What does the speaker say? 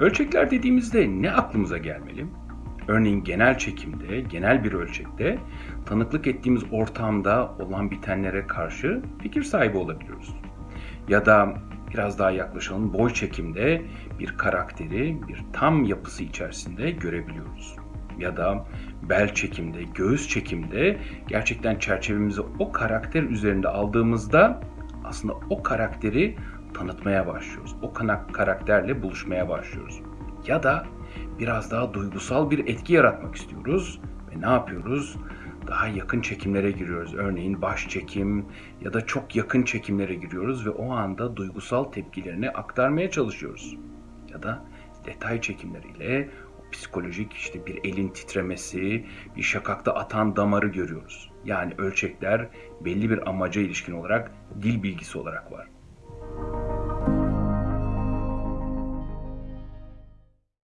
Ölçekler dediğimizde ne aklımıza gelmeli? Örneğin genel çekimde, genel bir ölçekte tanıklık ettiğimiz ortamda olan bitenlere karşı fikir sahibi olabiliyoruz. Ya da biraz daha yaklaşalım boy çekimde bir karakteri bir tam yapısı içerisinde görebiliyoruz. Ya da bel çekimde, göğüs çekimde gerçekten çerçevemizi o karakter üzerinde aldığımızda aslında o karakteri tanıtmaya başlıyoruz. O kana- karakterle buluşmaya başlıyoruz. Ya da biraz daha duygusal bir etki yaratmak istiyoruz ve ne yapıyoruz? Daha yakın çekimlere giriyoruz. Örneğin baş çekim ya da çok yakın çekimlere giriyoruz ve o anda duygusal tepkilerini aktarmaya çalışıyoruz. Ya da detay çekimleriyle o psikolojik işte bir elin titremesi, bir şakakta atan damarı görüyoruz. Yani ölçekler belli bir amaca ilişkin olarak dil bilgisi olarak var. Bye.